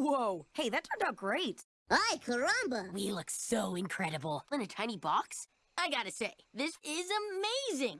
Whoa. Hey, that turned out great. Ay, caramba! We look so incredible. In a tiny box? I gotta say, this is amazing.